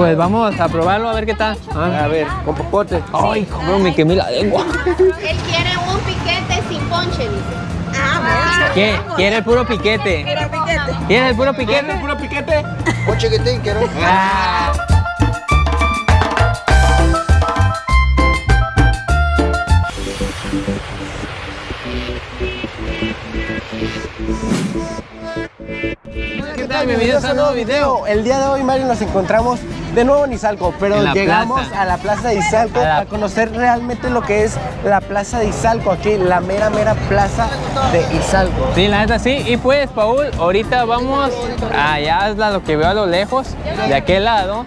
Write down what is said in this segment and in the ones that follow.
pues vamos a probarlo a ver qué tal. A ver, con popote. Ay, cómo me quemé la lengua. Él quiere un piquete sin ponche, dice. Ah, ¿Qué? ¿Quiere el puro piquete? ¿Quiere el puro piquete? puro piquete? Un chiquitín, quiero. Ah. ¿Qué tal? Bienvenidos a un nuevo video. El día de hoy, Mario, nos encontramos de nuevo en Izalco, pero En llegamos plaza. a la plaza de Izalco A la- a conocer realmente lo que es la plaza de Izalco, aquí, la mera, mera plaza de Izalco. Sí, la neta sí. Y pues, Paul, ahorita vamos allá, es lo que veo a lo lejos, de aquel lado.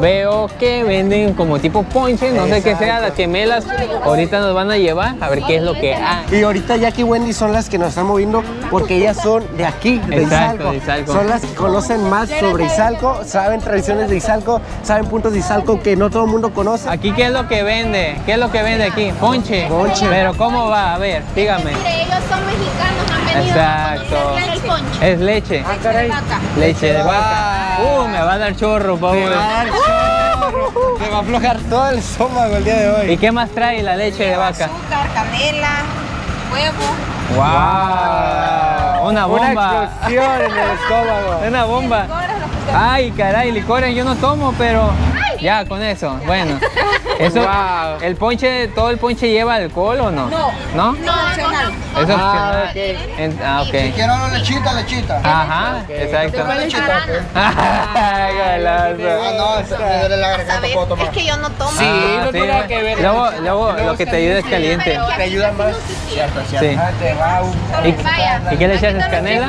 Veo que venden como tipo ponche, no sé qué sea, las gemelas. Ahorita nos van a llevar a ver qué es lo que hay. Y ahorita Jackie y Wendy son las que nos están moviendo porque ellas son de aquí, de, Exacto, Izalco. de Izalco. Son las que conocen más sobre Izalco, saben tradiciones de Izalco, saben puntos de Izalco que no todo el mundo conoce. Aquí, ¿qué es lo que vende? ¿Qué es lo que vende aquí? Ponche. Ponche. Pero, ¿cómo va? A ver, dígame. Mire, ellos son mexicanos, han venido Exacto. a conocer el ponche. Es leche. Ah, caray. Leche de vaca. Uh, me va a dar chorro, Paul. Te va a dar chorro, te va a aflojar todo el estómago el día de hoy. ¿Y qué más trae la leche de vaca? azúcar, canela, huevo. ¡Wow! Una Una bomba. explosión en el estómago. Una bomba. Ay, caray, licores yo no tomo, pero ya con eso. Bueno, eso, Wow. el ponche, todo el ponche lleva alcohol o no? No. ¿No? No, opcional. Es Ah, opcional. En- ah, ok. Quiero una lechita, lechita. Ajá, exacto. Una lechita, pues. Ay, galazo. Ah, no, esa me duele la garganta, ¿Sabes? puedo tomar. Es que yo no tomo. Sí, Ah, no tiene nada que ver. Luego, luego lo que te ayuda es caliente. Te ayuda más. Cierto, cierto. Sí. Ah, te ¿Y, Vaya. ¿y qué le echas? ¿Canela?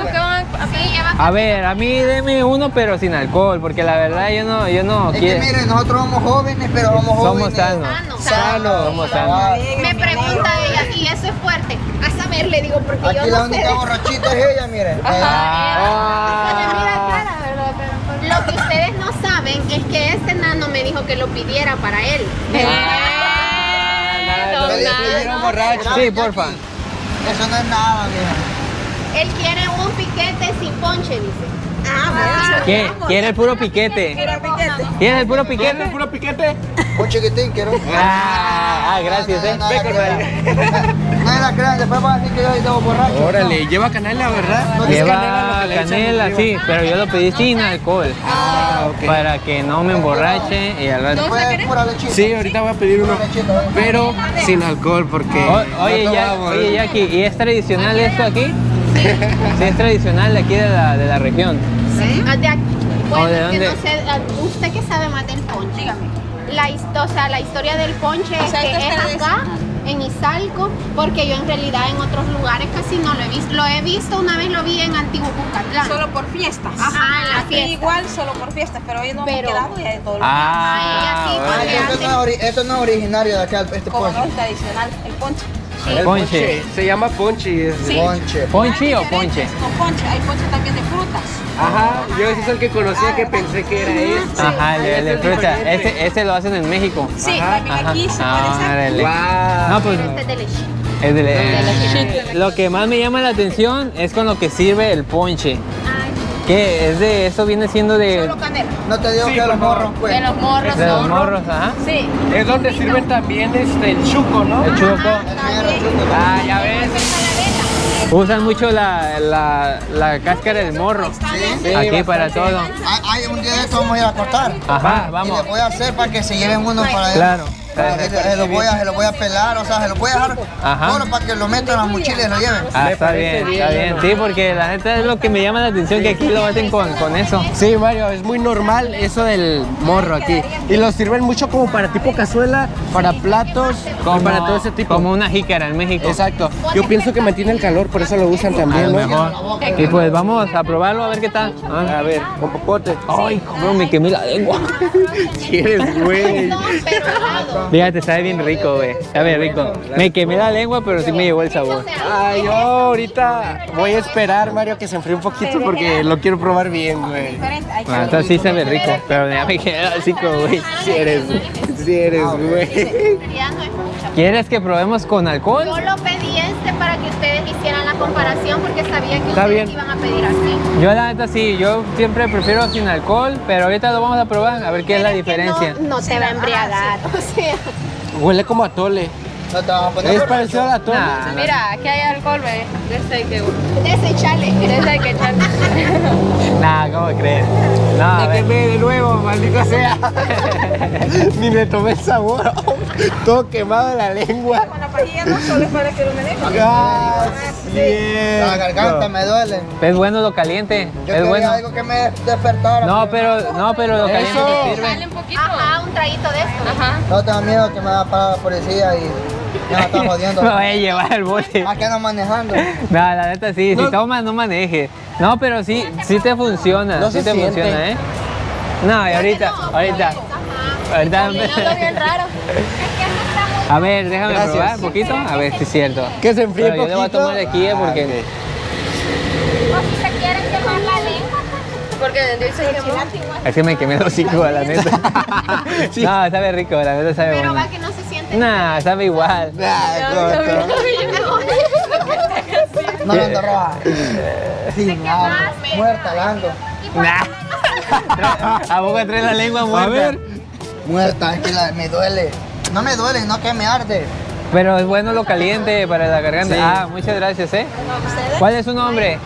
A ver, a mí deme uno, pero sin alcohol, porque la verdad yo no, yo no Es que quiero. miren, nosotros somos jóvenes, pero somos jóvenes. Somos sanos. sano. Sano. Somos sanos. Ah, Me pregunta ella, y eso es fuerte. A saber, le digo, porque Aquí yo la no sé. única borrachita es ella, miren. Se me mira cara, ¿verdad? Pero Lo que ustedes no saben es que este nano me dijo que lo pidiera para él. Ah, "Quiero borracho". Sí, porfa. Eso no es nada, mira. Él quiere un piquete sin ponche, dice. Ah, ¿Qué? ¿Quiere el puro piquete? Quiero piquete. ¿Tienes el puro piquete? puro piquete? Un chiquitín, quiero. Ah, ah, gracias, eh. No, la crean, después van a decir que yo estaba borracho. Órale, lleva canela, ¿verdad? No Lleva canela, sí, pero yo lo pedí sin alcohol. Ah, ok. Para que no me emborrache y al rato. Después pura lechita. Sí, ahorita voy a pedir uno, pero sin alcohol porque O- oye, no ya, tomamos. oye, Jackie, ¿y es tradicional esto aquí? Sí, es tradicional de aquí de la, de la región. Ah, de aquí. Bueno, ¿O de es que dónde? no sé, ah, usted que sabe más del ponche. Dígame. La, o sea, la historia del ponche es sea, que es acá, en Izalco, porque yo en realidad en otros lugares casi no lo he visto. Lo he visto, una vez lo vi en Antiguo Cucatlán. Solo por fiestas. Ajá, en la Aquí fiesta. igual solo por fiestas, pero hoy no Pero- hemos quedado ya de todo lo Ah, así, Ah, porque esto, no es no es originario de acá, este como no ponche. es tradicional, el ponche. El Ponche. Se llama ponche. es- Sí. Ponche. ¿Ponche o ponche? con ponche, hay ponche también de frutas. Ajá, yo ese es el que conocía que pensé que era este. Ajá, el de, el de fruta. Ese, ese lo hacen en México. Sí, Ajá, también aquí se Ah, puede hacer. órale. Guau. No, pues este es de leche. es de, leche. lo que más me llama la atención es con lo que sirve el ponche. Ay, ¿Qué? Es de, eso viene siendo de, Solo canela. No te digo Sí, que los morros, pues. de los morros de los morros, ajá. Sí. Es donde sirven también este, el chuco, ¿no? El chuco. Ah, ya ves. Usan mucho la, la, la cáscara del morro. Sí. Aquí para todo. Ay, ay, un día de esto vamos a ir a cortar. Ajá, Y vamos. les voy a hacer para que se lleven uno para allá. Claro. Se se lo voy a, se lo voy a pelar, o sea, se lo voy a dejar Ajá. solo para que lo metan en la mochila y lo lleven. Ah, está bien, está bien. Sí, porque la neta es lo que me llama la atención que aquí lo hacen con, con eso. Sí, Mario, es muy normal eso del morro aquí. Y lo sirven mucho como para tipo cazuela, para platos, Como, para todo ese tipo. Como una jícara en México. Exacto. Yo pienso que mantiene el calor, por eso lo usan A también, ¿no? mejor. Y pues vamos a probarlo a ver qué tal. Ah. A ver, con popote. Ay, cómo me quemé la lengua. ¿Quieres, güey? Helado. Fíjate, sabe bien rico, güey. Sabe rico. Me quemé la lengua, pero sí me llevó el sabor. Ay, yo ahorita voy a esperar, Mario, que se enfríe un poquito porque lo quiero probar bien, güey. Que Ah, entonces sí sabe rico, pero ya me quedé así como, güey. Si eres, si eres, güey. ¿Quieres que probemos con alcohol? Pedí este para que ustedes hicieran la comparación porque sabía que Está ustedes bien. iban a pedir así. Yo la neta sí, yo siempre prefiero sin alcohol, pero ahorita lo vamos a probar a ver qué es la que diferencia. No, no te va a embriagar. O sea, Huele como a tole. No te a poner Es parecido a la tole. Nah, nah. Mira, aquí hay alcohol, ve. De ese hay que desechale. de ese hay que echarle. Nah, ¿cómo crees? No, a ver. Déjenme de nuevo, maldito sea. Ni me tomé el sabor. Todo quemado en la lengua. Con la pajilla no solo es para que lo maneje. Ah, La garganta me duele. Es bueno lo caliente, Yo es bueno. algo que me despertara. No, pero, no, pero lo caliente Eso. te sirve. un poquito. Ajá, un traguito de esto. Ajá. No tengo miedo que me va a parar la policía y me va a estar jodiendo. Me voy a llevar el bote. ¿A qué no manejando? No, la neta sí, No. si tomas no manejes. No, pero sí, sí te funciona, No sí te siente. funciona, ¿eh? No, y ahorita, ahorita, ahorita. Oliendo bien raro. A ver, déjame Gracias. probar un poquito, a ver si es cierto. Que se enfríe Pero yo le voy a poquito. tomar de aquí, ¿eh? porque O si se quieren quemar la lengua. Porque dice que es que me quemé los hocico, la neta. No, sabe rico, la neta sabe Pero bueno. va que no se siente. Nah, sabe igual. Ah, corto. No lo ando roja. Sí, nada, muerta la ando. Nah. ¿A poco trae la lengua muerta? A ver. Muerta, es que la- me duele. No me duele, no que me arde. Pero es bueno lo caliente para la garganta. Sí. Ah, muchas gracias, ¿eh? ¿Cuál es su nombre?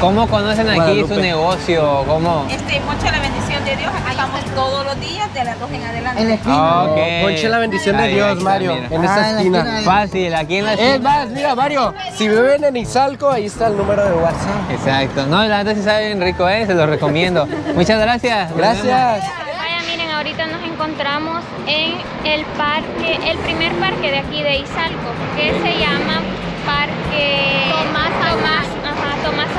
¿Cómo conocen aquí Guadalupe. su negocio? ¿Cómo? Este, mucha la bendición de Dios. Aquí estamos todos los días de las 2 en adelante. En la esquina. Ah, ok. Ponche la bendición de Dios, Mario, mira. en Ah, esta en la esquina. esquina. Fácil, aquí en la Es esquina. más, mira, Mario, si viven en Izalco, ahí está el número de WhatsApp. Exacto. No, la neta sí sabe bien rico, ¿eh? Se lo recomiendo. Muchas gracias. Gracias. Ahorita nos encontramos en el parque, el primer parque de aquí de Izalco, que se llama Parque Tomás Tomás, Tomás.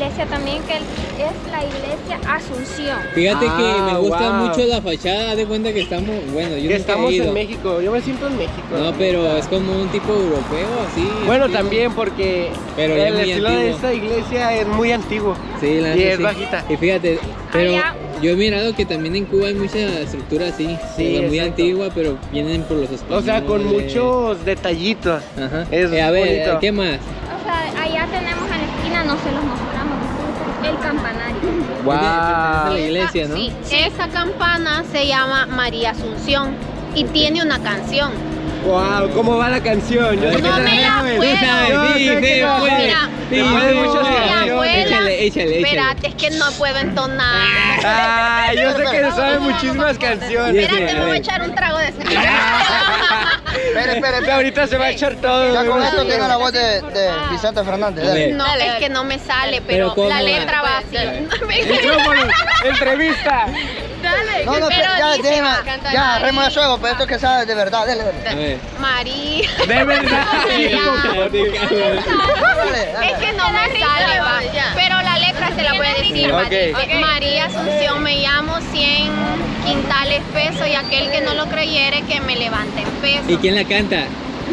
Iglesia también, que es la iglesia Asunción. Fíjate Ah, que me gusta wow. mucho la fachada, de cuenta que estamos, bueno, yo Que nunca estamos he ido. en México, yo me siento en México. No, pero es como un tipo europeo, así. Bueno, también porque Pero el muy estilo de esta iglesia es muy antiguo. Sí, la Y es sí. bajita. Y fíjate, pero Allá. yo he mirado que también en Cuba hay mucha estructura así, Sí, o muy exacto. antigua, pero vienen por los O españoles. sea, con muchos detallitos. Ajá. Es Eh, a ver, bonito. ¿qué más? O sea, allá tenemos en la esquina, no se los mostramos, el campanario. Wow. iglesia, ¿no? Sí, esa campana se llama María Asunción y tiene una canción. Wow, ¿cómo va la canción? Yo sé que No me la puedo. No. Échale, échale, espérate, es que no puedo entonar. Ah, yo sé que sabe muchísimas canciones. Espérate, me voy a echar un trago de. Espera, espera, espera. Ahorita se va a echar todo. Ya con esto tiene la voz de, de Vicente Fernández. Dale. No, es que no me sale, Pero pero, ¿cómo la letra va así. Micrófono, entrevista. Dale, No, no, pero ya, canta ya, remo de suego, pero esto que sabe de verdad, dale, dale. María. De verdad. Es que no me sale, va. Pero se la voy a decir, María Asunción, me llamo 100 quintales pesos y aquel que no lo creyere que me levante en peso. ¿Y quién la canta?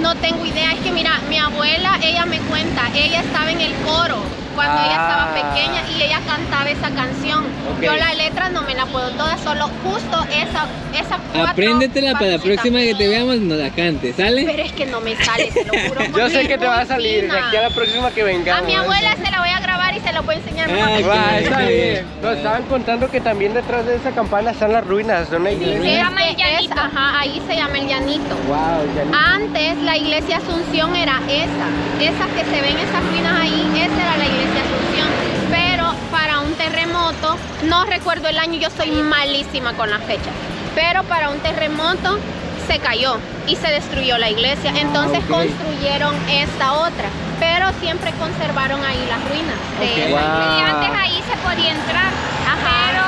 No tengo idea, es que mira, mi abuela, ella me cuenta, ella estaba en el coro cuando ella Ah. estaba pequeña y ella cantaba esa canción. Yo la letra no me la puedo toda, solo justo esa, esa cuatro Apréndetela para la próxima que te veamos, nos la cantes, ¿sale? Pero es que no me sale, te lo juro. Yo sé que te va a salir de aquí a la próxima que A vengamos. mi abuela se la voy a grabar y se la voy a enseñar. Ah, Va, ok. está bien. Nos estaban contando que también detrás de esa campana están las ruinas de una iglesia. Se llama el Este es- Llanito. ajá, ahí se llama el llanito. Wow, ya Antes la iglesia Asunción era esa, esas que se ven esas ruinas ahí, esa era la iglesia Asunción. Pero para un terremoto, no recuerdo el año, yo soy malísima con las fechas, pero para un terremoto se cayó y se destruyó la iglesia. Entonces ok. construyeron esta otra, pero siempre conservaron ahí las ruinas de Wow. Y antes ahí se podía entrar, Ajá. pero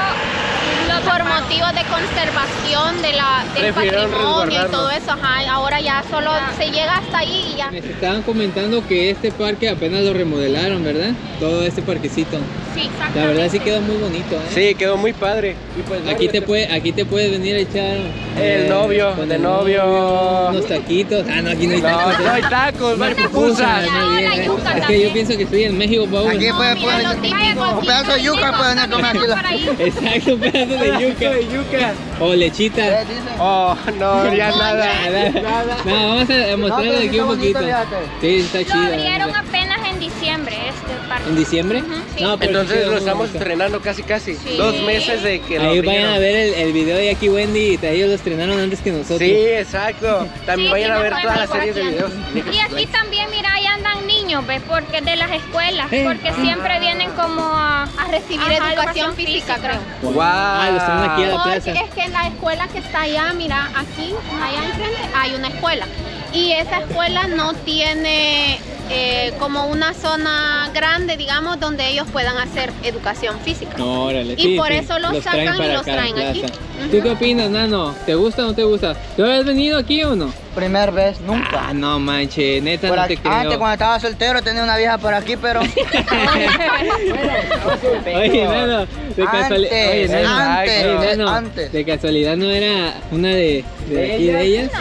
lo por taparon. Motivos de conservación de la, del Prefirieron patrimonio y todo eso, ajá, ahora ya solo se llega hasta ahí y ya. Me estaban comentando que este parque apenas lo remodelaron, ¿verdad? Todo este parquecito. Sí, La verdad sí quedó muy bonito, ¿eh? Sí, quedó muy padre. Y pues, Aquí te puede, aquí te puedes venir a echar El novio, con de el novio. unos taquitos. Ah, no, aquí no hay No, tacos. no hay tacos, no hay pupusas. ¿eh? Es que yo pienso que estoy en México, Paul. Aquí puede típico. un pedazo de yuca pueden comer aquí. Exacto, un pedazo de yuca. De yuca. O lechita. ¿Qué dice? Oh, no, ya nada. Nada. No, vamos a de sí aquí un bonito, poquito. Sí, está Lo chido. la abrieron apenas en diciembre este parque. ¿En diciembre? sí. No, pero Entonces lo estamos estrenando casi casi. Sí. Dos meses de que lo Ahí vayan a ver el, el video de aquí Wendy, ellos lo estrenaron antes que nosotros. Sí, exacto. También Sí, vayan sí, a ver todas las series de videos. Y aquí también, niños, ¿ves? Porque de las escuelas, Eh, porque siempre vienen como a, A recibir Ajá, educación física, creo. Wow. Ah, los traen aquí a la Porque plaza. es que la escuela que está allá, mira, aquí, allá enfrente, hay una escuela. Y esa escuela no tiene eh, como una zona grande, digamos, donde ellos puedan hacer educación física. Órale, Y sí, por sí, eso los sacan y los traen aquí. ¿Tú qué opinas, Nano? ¿Te gusta o no te gusta? ¿Tú has venido aquí o no? Primer vez, nunca. Ah, no manches, neta Por no aquí- te creo. antes cuando estaba soltero tenía una vieja por aquí, pero Oye, Nano, de casualidad. Oye, Antes, Nano, antes, oye, Nano, antes. de casualidad no era una de, de aquí de ellas.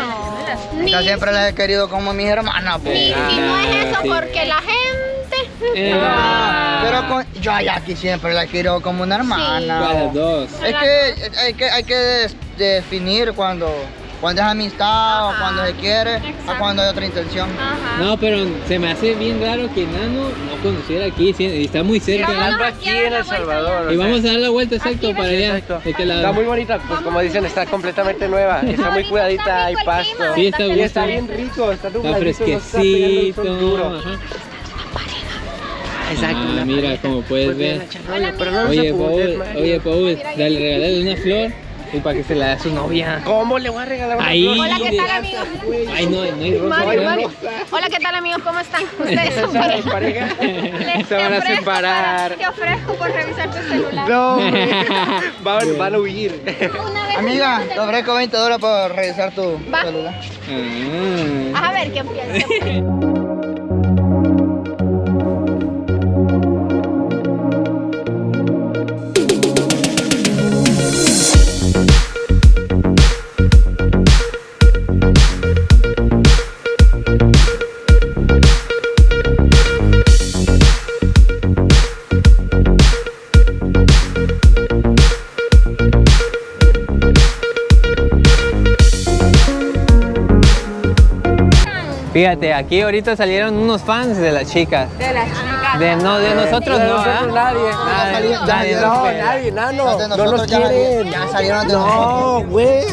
Ni, yo siempre las he querido como mis hermanas. pues. ni- Ah, y no es eso sí. porque la gente... Eh, Ah, Pero con, yo a Jackie siempre la quiero como una hermana. ¿cuál, las dos. Es que hay que, hay que definir cuando, cuando es amistad o cuando se quiere Exacto. o cuando hay otra intención. Ajá. No, pero se me hace bien raro que Nano no conociera aquí, sí, está muy cerca. Vamos ¿no? a aquí en El Salvador. Y vamos a dar la vuelta exacto para allá. Está muy bonita, pues como dicen, está completamente nueva. Está muy cuidadita, hay pasto. Sí, está Y está bien rico, está Está nubladito, no está fresquecito. Exacto. Ah, mira, como puedes Pues ver. Oye, Paul, oye, Paul, dale, regálale una flor y para que se la dé a su novia. ¿Cómo le voy a regalar una Ahí. Hola, ¿qué tal, amigos? Ay, no, no hay rosa. Mario, ¿verdad? Mario. Hola, ¿qué tal, amigos? ¿Cómo están? Ustedes son ¿Sabes, pareja. Se van a separar. para- Te ofrezco por revisar tu celular. No, hombre. van, van a huir. Amiga, te ofrezco 20 dólares por revisar tu Va. celular. Ah. A ver, ¿qué piensas? Fíjate, aquí ahorita salieron unos fans de las chicas. De las chicas. De, no, de nosotros De no, nosotros ¿verdad? nadie. Nadie, No, nadie, no, no, No, nadie, No nosotros nos ya, quieren. ya salieron de nosotros. No, güey.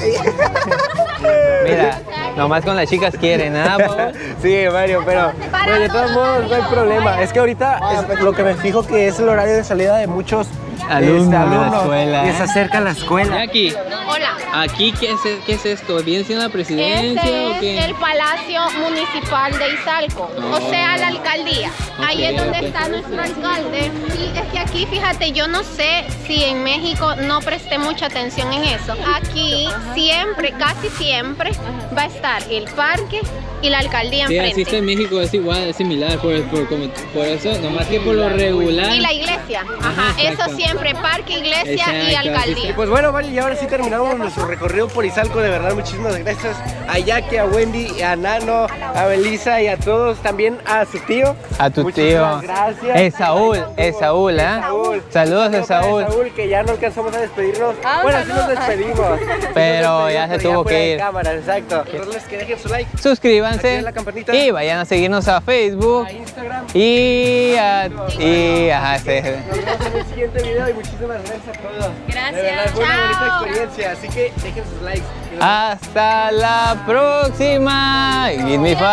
Mira, nomás con las chicas quieren, ¿nada, Paul? Sí, Mario, pero pues, de todos modos no hay problema. Es que ahorita es lo que me fijo que es el horario de salida de muchos Alumnos este, de la alumnos, escuela, Y ¿eh? se acerca la escuela. Jackie, Hola. ¿aquí qué es, qué es esto? ¿Viene siendo la presidencia o Este qué? es el Palacio Municipal de Izalco, o sea, la alcaldía. Ahí es donde está nuestro alcalde. Y es que aquí, fíjate, yo no sé si en México no presté mucha atención en eso. Aquí siempre, casi siempre, va a estar el parque y la alcaldía Sí, así enfrente. está en México, es igual, es similar, por, por, como- por eso, nomás que por lo regular. Y la iglesia, ajá, Ajá, eso siempre, parque, iglesia y Exacto, así Y alcaldía. pues bueno, Mario, y ahora sí terminamos nuestro recorrido por Izalco. De verdad, muchísimas gracias a Jackie, a Wendy, a Nano, a Belisa y a todos. También a su tío. A tu Muchísimas tío. Gracias. Es Saúl, es Saúl, ¿eh? Saúl. Saludos para Saúl. Saúl, que ya no alcanzamos a despedirnos. bueno, sí nos despedimos. Sí nos Pero despedimos, ya se tuvo que de ir. cámara, exacto. Recordarles que dejen su like Suscríbanse Activen la campanita. y vayan a seguirnos a Facebook a Instagram. y a, y ajá, sí. Nos vemos en el siguiente video y muchísimas gracias a todos. Gracias. De verdad, fue una bonita Chao. experiencia, así que dejen sus likes. Hasta la próxima. Give me five.